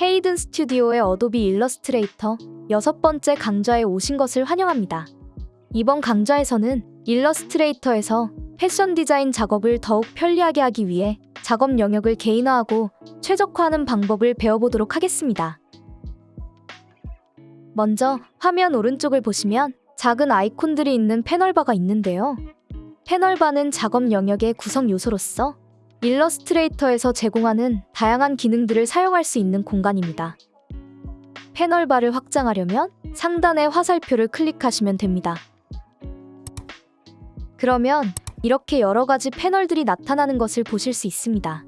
헤이든 스튜디오의 어도비 일러스트레이터 여섯 번째 강좌에 오신 것을 환영합니다. 이번 강좌에서는 일러스트레이터에서 패션 디자인 작업을 더욱 편리하게 하기 위해 작업 영역을 개인화하고 최적화하는 방법을 배워보도록 하겠습니다. 먼저 화면 오른쪽을 보시면 작은 아이콘들이 있는 패널바가 있는데요. 패널바는 작업 영역의 구성 요소로서 일러스트레이터에서 제공하는 다양한 기능들을 사용할 수 있는 공간입니다. 패널바를 확장하려면 상단의 화살표를 클릭하시면 됩니다. 그러면 이렇게 여러 가지 패널들이 나타나는 것을 보실 수 있습니다.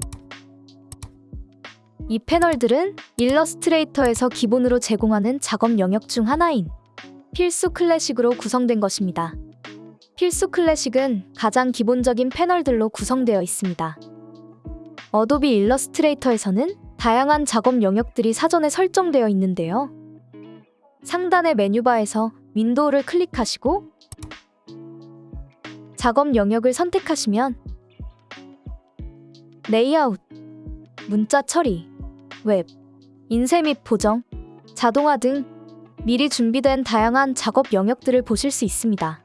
이 패널들은 일러스트레이터에서 기본으로 제공하는 작업 영역 중 하나인 필수 클래식으로 구성된 것입니다. 필수 클래식은 가장 기본적인 패널들로 구성되어 있습니다. 어도비 일러스트레이터에서는 다양한 작업 영역들이 사전에 설정되어 있는데요. 상단의 메뉴바에서 윈도우를 클릭하시고 작업 영역을 선택하시면 레이아웃, 문자 처리, 웹, 인쇄 및 보정, 자동화 등 미리 준비된 다양한 작업 영역들을 보실 수 있습니다.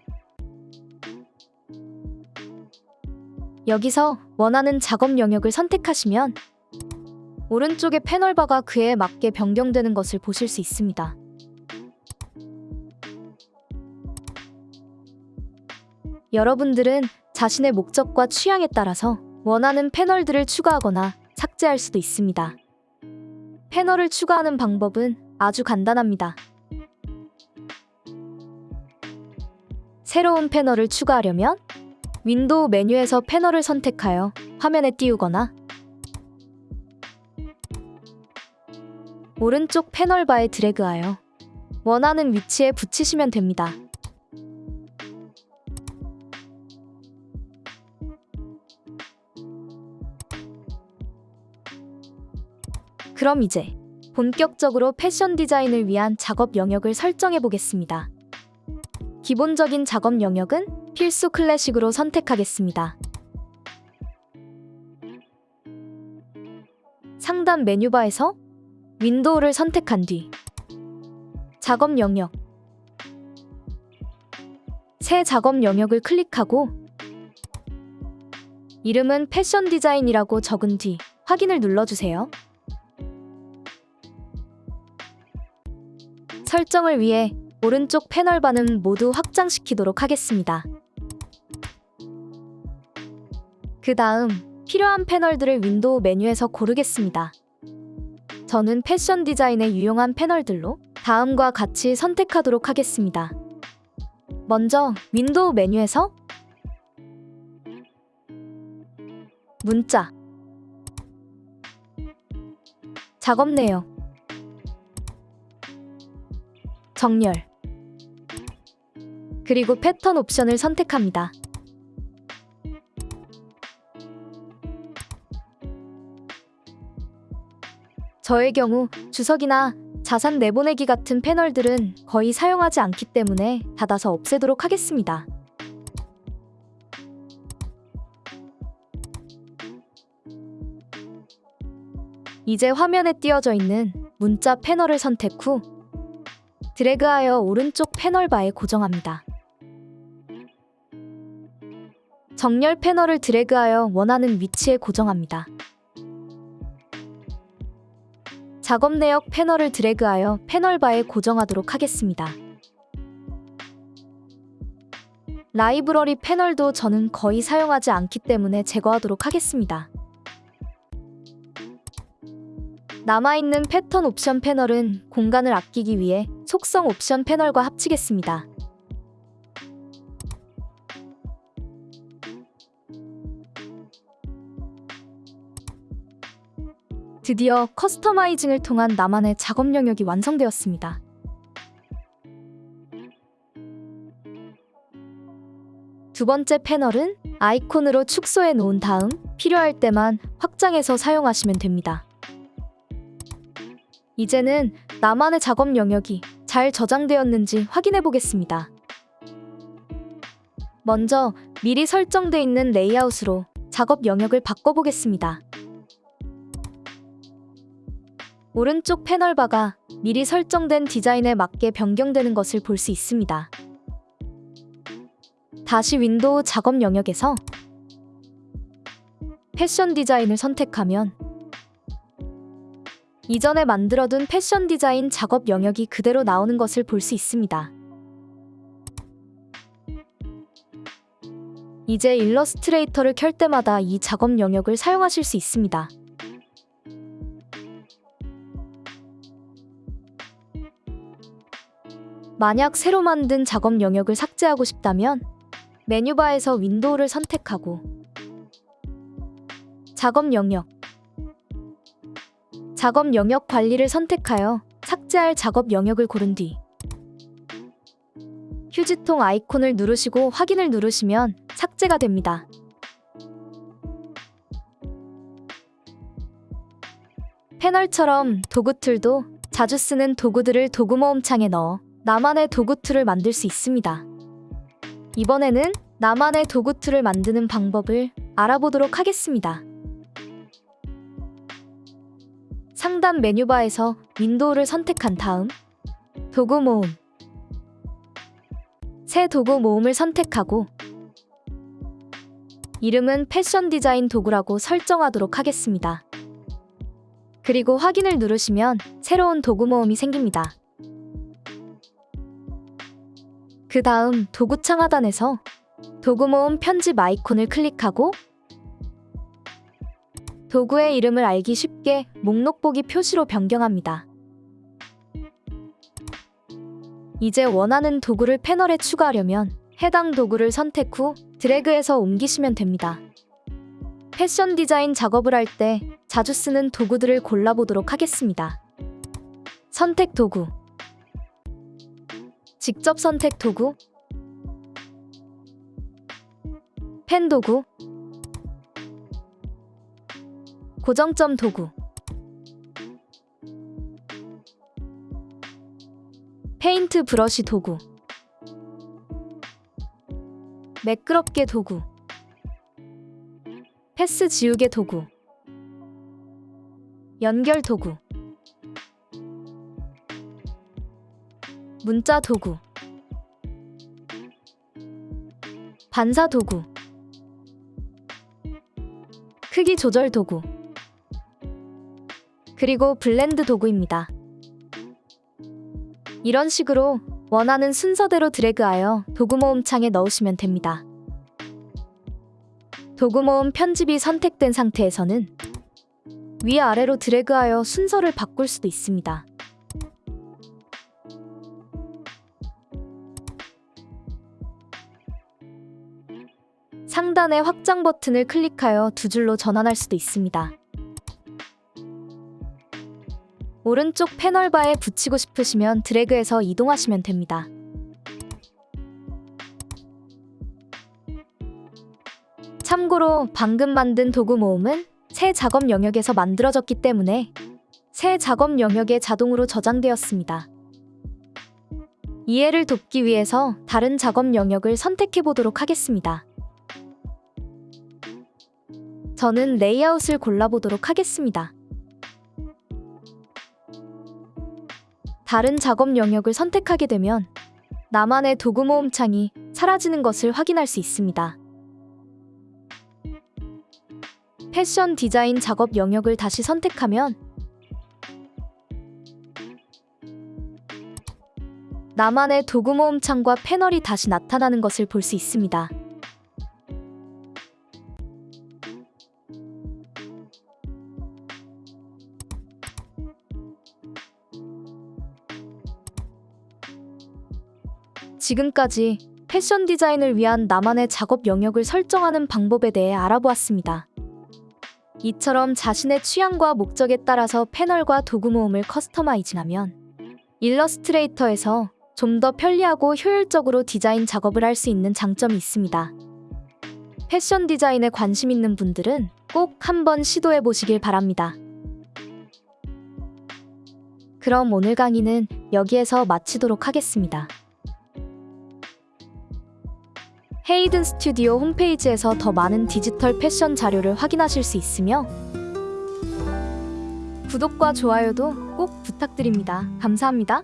여기서 원하는 작업 영역을 선택하시면 오른쪽의 패널바가 그에 맞게 변경되는 것을 보실 수 있습니다. 여러분들은 자신의 목적과 취향에 따라서 원하는 패널들을 추가하거나 삭제할 수도 있습니다. 패널을 추가하는 방법은 아주 간단합니다. 새로운 패널을 추가하려면 윈도우 메뉴에서 패널을 선택하여 화면에 띄우거나 오른쪽 패널 바에 드래그하여 원하는 위치에 붙이시면 됩니다. 그럼 이제 본격적으로 패션 디자인을 위한 작업 영역을 설정해 보겠습니다. 기본적인 작업 영역은 필수 클래식으로 선택하겠습니다. 상단 메뉴바에서 윈도우를 선택한 뒤 작업 영역 새 작업 영역을 클릭하고 이름은 패션 디자인이라고 적은 뒤 확인을 눌러주세요. 설정을 위해 오른쪽 패널바는 모두 확장시키도록 하겠습니다. 그 다음 필요한 패널들을 윈도우 메뉴에서 고르겠습니다. 저는 패션 디자인에 유용한 패널들로 다음과 같이 선택하도록 하겠습니다. 먼저 윈도우 메뉴에서 문자 작업 내역 정렬 그리고 패턴 옵션을 선택합니다. 저의 경우 주석이나 자산 내보내기 같은 패널들은 거의 사용하지 않기 때문에 닫아서 없애도록 하겠습니다. 이제 화면에 띄어져 있는 문자 패널을 선택 후 드래그하여 오른쪽 패널바에 고정합니다. 정렬 패널을 드래그하여 원하는 위치에 고정합니다. 작업 내역 패널을 드래그하여 패널바에 고정하도록 하겠습니다. 라이브러리 패널도 저는 거의 사용하지 않기 때문에 제거하도록 하겠습니다. 남아있는 패턴 옵션 패널은 공간을 아끼기 위해 속성 옵션 패널과 합치겠습니다. 드디어 커스터마이징을 통한 나만의 작업 영역이 완성되었습니다. 두 번째 패널은 아이콘으로 축소해 놓은 다음 필요할 때만 확장해서 사용하시면 됩니다. 이제는 나만의 작업 영역이 잘 저장되었는지 확인해 보겠습니다. 먼저 미리 설정돼 있는 레이아웃으로 작업 영역을 바꿔보겠습니다. 오른쪽 패널바가 미리 설정된 디자인에 맞게 변경되는 것을 볼 수 있습니다. 다시 윈도우 작업 영역에서 패션 디자인을 선택하면 이전에 만들어둔 패션 디자인 작업 영역이 그대로 나오는 것을 볼 수 있습니다. 이제 일러스트레이터를 켤 때마다 이 작업 영역을 사용하실 수 있습니다. 만약 새로 만든 작업 영역을 삭제하고 싶다면 메뉴바에서 윈도우를 선택하고 작업 영역 작업 영역 관리를 선택하여 삭제할 작업 영역을 고른 뒤 휴지통 아이콘을 누르시고 확인을 누르시면 삭제가 됩니다. 패널처럼 도구 툴도 자주 쓰는 도구들을 도구 모음 창에 넣어 나만의 도구 툴을 만들 수 있습니다. 이번에는 나만의 도구 툴을 만드는 방법을 알아보도록 하겠습니다. 상단 메뉴바에서 윈도우를 선택한 다음 도구 모음 새 도구 모음을 선택하고 이름은 패션 디자인 도구라고 설정하도록 하겠습니다. 그리고 확인을 누르시면 새로운 도구 모음이 생깁니다. 그 다음 도구 창 하단에서 도구 모음 편집 아이콘을 클릭하고 도구의 이름을 알기 쉽게 목록 보기 표시로 변경합니다. 이제 원하는 도구를 패널에 추가하려면 해당 도구를 선택 후 드래그해서 옮기시면 됩니다. 패션 디자인 작업을 할 때 자주 쓰는 도구들을 골라보도록 하겠습니다. 선택 도구 직접 선택 도구 펜 도구 고정점 도구 페인트 브러쉬 도구 매끄럽게 도구 패스 지우개 도구 연결 도구 문자 도구 반사 도구 크기 조절 도구 그리고 블렌드 도구입니다. 이런 식으로 원하는 순서대로 드래그하여 도구 모음 창에 넣으시면 됩니다. 도구 모음 편집이 선택된 상태에서는 위아래로 드래그하여 순서를 바꿀 수도 있습니다. 상단의 확장 버튼을 클릭하여 두 줄로 전환할 수도 있습니다. 오른쪽 패널바에 붙이고 싶으시면 드래그해서 이동하시면 됩니다. 참고로 방금 만든 도구 모음은 새 작업 영역에서 만들어졌기 때문에 새 작업 영역에 자동으로 저장되었습니다. 이해를 돕기 위해서 다른 작업 영역을 선택해 보도록 하겠습니다. 저는 레이아웃을 골라보도록 하겠습니다. 다른 작업 영역을 선택하게 되면 나만의 도구 모음 창이 사라지는 것을 확인할 수 있습니다. 패션 디자인 작업 영역을 다시 선택하면 나만의 도구 모음 창과 패널이 다시 나타나는 것을 볼 수 있습니다. 지금까지 패션 디자인을 위한 나만의 작업 영역을 설정하는 방법에 대해 알아보았습니다. 이처럼 자신의 취향과 목적에 따라서 패널과 도구 모음을 커스터마이징하면 일러스트레이터에서 좀 더 편리하고 효율적으로 디자인 작업을 할 수 있는 장점이 있습니다. 패션 디자인에 관심 있는 분들은 꼭 한번 시도해 보시길 바랍니다. 그럼 오늘 강의는 여기에서 마치도록 하겠습니다. 헤이든 스튜디오 홈페이지에서 더 많은 디지털 패션 자료를 확인하실 수 있으며 구독과 좋아요도 꼭 부탁드립니다. 감사합니다.